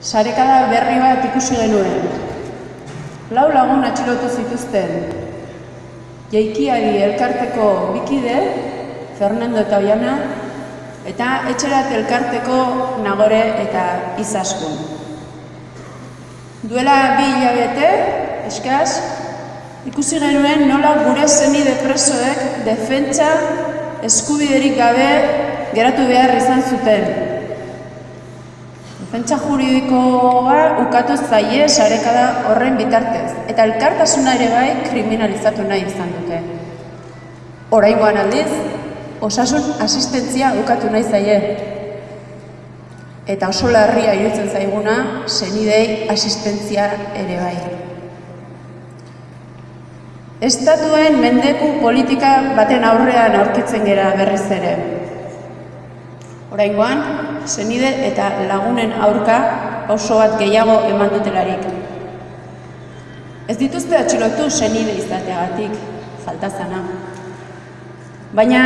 Sarekada berri bat ikusi genuen. Lau lagun atxilotu zituzten. Jaikiari elkarteko bikide, Fernando eta Oiana, eta etxerat elkarteko nagore eta izaskun. Duela bi hilabete, eskaz, ikusi genuen nola gure zenide presoek defentsa eskubiderik gabe geratu behar izan zuten. Defentsa juridikoa ukatu zaie sarekada horren bitartez, eta elkartasuna ere bai kriminalizatu nahi izan dute. Oraingoan aldiz, osasun asistentzia ukatu nahi zaie. Eta oso larria iruditzen zaiguna, senidei asistentzia ere bai. Estatuen mendeku politika baten aurrean aurkitzen gera berriz ere. Oraingoan, senide eta lagunen aurka oso bat gehiago eman dutelarik. Ez dituzte atxilotu senide izateagatik, falta zana. Baina